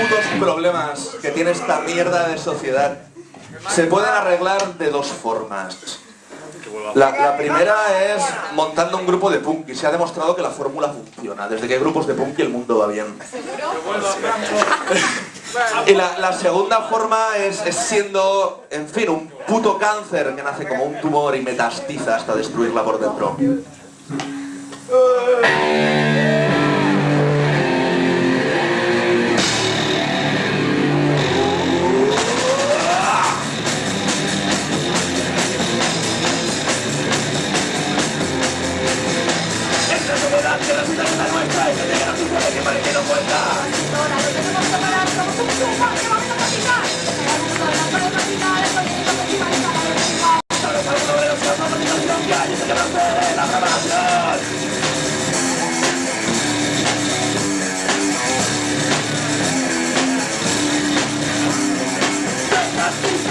putos problemas que tiene esta mierda de sociedad se pueden arreglar de dos formas. La, primera es montando un grupo de punk y se ha demostrado que la fórmula funciona. Desde que hay grupos de punk el mundo va bien. Y la, la segunda forma es, es, siendo, en fin, un puto cáncer que nace como un tumor y metastiza hasta destruirla por dentro.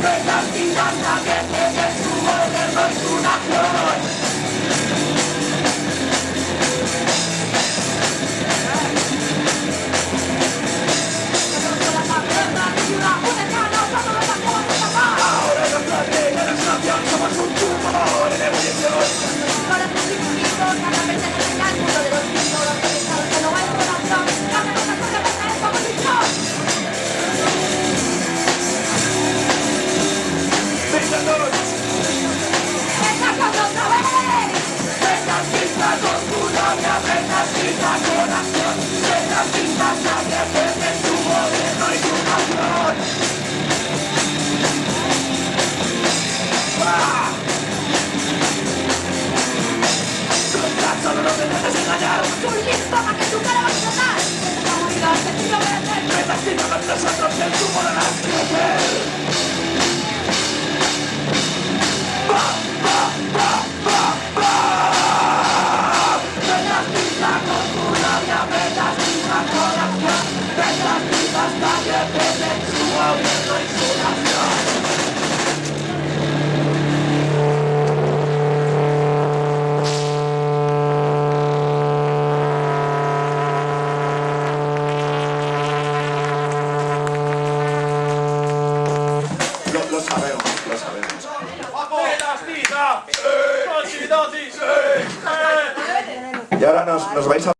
Przez nas i nas na Ah! Y ahora nos, nos vais a...